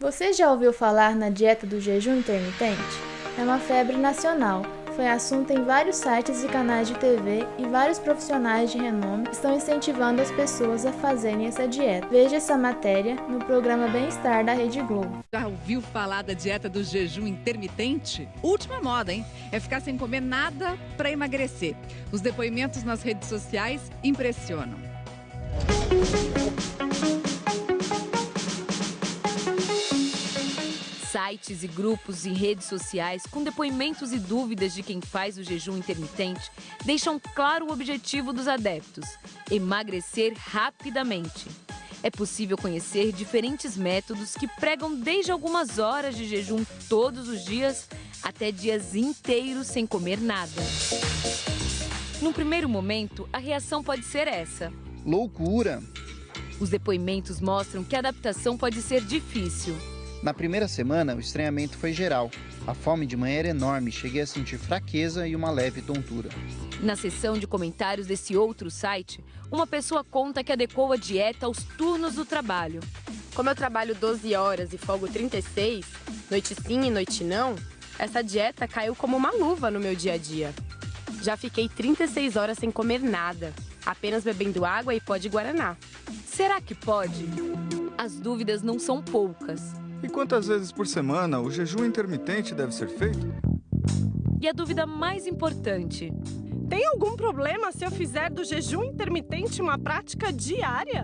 Você já ouviu falar na dieta do jejum intermitente? É uma febre nacional. Foi assunto em vários sites e canais de TV e vários profissionais de renome estão incentivando as pessoas a fazerem essa dieta. Veja essa matéria no programa Bem-Estar da Rede Globo. Já ouviu falar da dieta do jejum intermitente? Última moda, hein? É ficar sem comer nada para emagrecer. Os depoimentos nas redes sociais impressionam. Sites e grupos e redes sociais com depoimentos e dúvidas de quem faz o jejum intermitente deixam claro o objetivo dos adeptos: emagrecer rapidamente. É possível conhecer diferentes métodos que pregam desde algumas horas de jejum todos os dias até dias inteiros sem comer nada. Num primeiro momento, a reação pode ser essa: loucura! Os depoimentos mostram que a adaptação pode ser difícil. Na primeira semana, o estranhamento foi geral. A fome de manhã era enorme, cheguei a sentir fraqueza e uma leve tontura. Na seção de comentários desse outro site, uma pessoa conta que adequou a dieta aos turnos do trabalho. Como eu trabalho 12 horas e folgo 36, noite sim e noite não, essa dieta caiu como uma luva no meu dia a dia. Já fiquei 36 horas sem comer nada, apenas bebendo água e pó de guaraná. Será que pode? As dúvidas não são poucas. E quantas vezes por semana o jejum intermitente deve ser feito? E a dúvida mais importante: tem algum problema se eu fizer do jejum intermitente uma prática diária?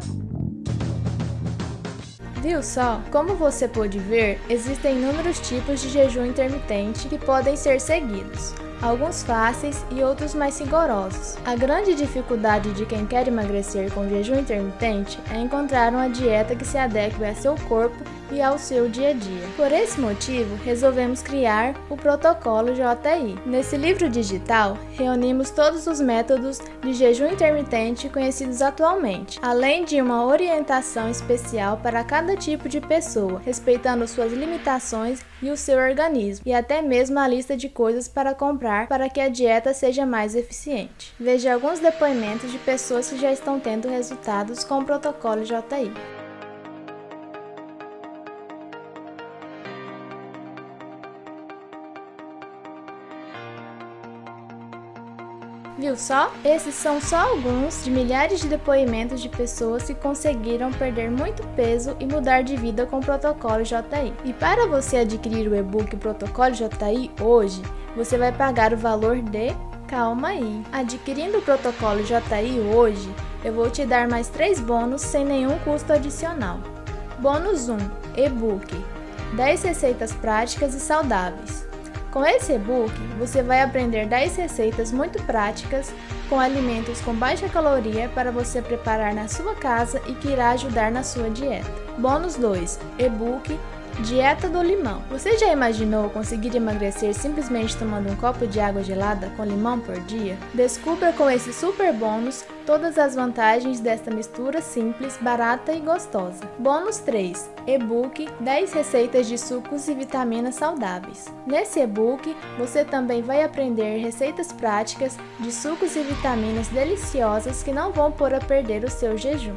Viu só? Como você pôde ver, existem inúmeros tipos de jejum intermitente que podem ser seguidos alguns fáceis e outros mais rigorosos. A grande dificuldade de quem quer emagrecer com jejum intermitente é encontrar uma dieta que se adeque a seu corpo e ao seu dia a dia. Por esse motivo, resolvemos criar o protocolo JI. Nesse livro digital, reunimos todos os métodos de jejum intermitente conhecidos atualmente, além de uma orientação especial para cada tipo de pessoa, respeitando suas limitações e o seu organismo, e até mesmo a lista de coisas para comprar para que a dieta seja mais eficiente. Veja alguns depoimentos de pessoas que já estão tendo resultados com o protocolo JI. Viu só? Esses são só alguns de milhares de depoimentos de pessoas que conseguiram perder muito peso e mudar de vida com o protocolo JI. E para você adquirir o e-book Protocolo JI hoje, você vai pagar o valor de Calma aí. Adquirindo o protocolo JI hoje, eu vou te dar mais 3 bônus sem nenhum custo adicional. Bônus 1: e-book 10 receitas práticas e saudáveis. Com esse e-book, você vai aprender 10 receitas muito práticas com alimentos com baixa caloria para você preparar na sua casa e que irá ajudar na sua dieta. Bônus 2: e-book Dieta do limão. Você já imaginou conseguir emagrecer simplesmente tomando um copo de água gelada com limão por dia? Descubra com esse super bônus todas as vantagens desta mistura simples, barata e gostosa. Bônus 3: e-book 10 receitas de sucos e vitaminas saudáveis. Nesse e-book, você também vai aprender receitas práticas de sucos e vitaminas deliciosas que não vão pôr a perder o seu jejum.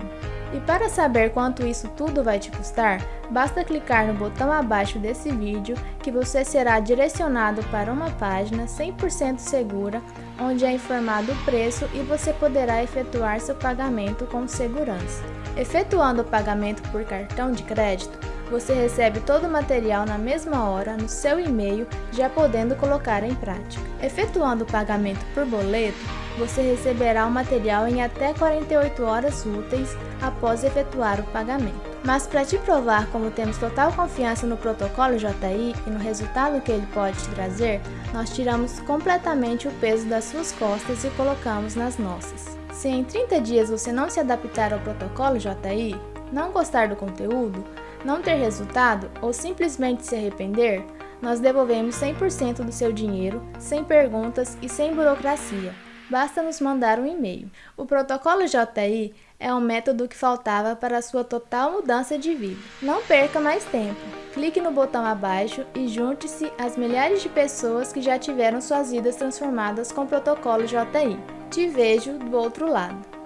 E para saber quanto isso tudo vai te custar, basta clicar no botão abaixo desse vídeo que você será direcionado para uma página 100% segura onde é informado o preço e você poderá efetuar seu pagamento com segurança. Efetuando o pagamento por cartão de crédito, você recebe todo o material na mesma hora no seu e-mail, já podendo colocar em prática. Efetuando o pagamento por boleto, você receberá o material em até 48 horas úteis após efetuar o pagamento. Mas para te provar como temos total confiança no protocolo JI e no resultado que ele pode te trazer, nós tiramos completamente o peso das suas costas e colocamos nas nossas. Se em 30 dias você não se adaptar ao protocolo JI, não gostar do conteúdo, não ter resultado ou simplesmente se arrepender, nós devolvemos 100% do seu dinheiro, sem perguntas e sem burocracia basta nos mandar um e-mail. O protocolo JI é um método que faltava para sua total mudança de vida. Não perca mais tempo. Clique no botão abaixo e junte-se às milhares de pessoas que já tiveram suas vidas transformadas com o protocolo JI. Te vejo do outro lado.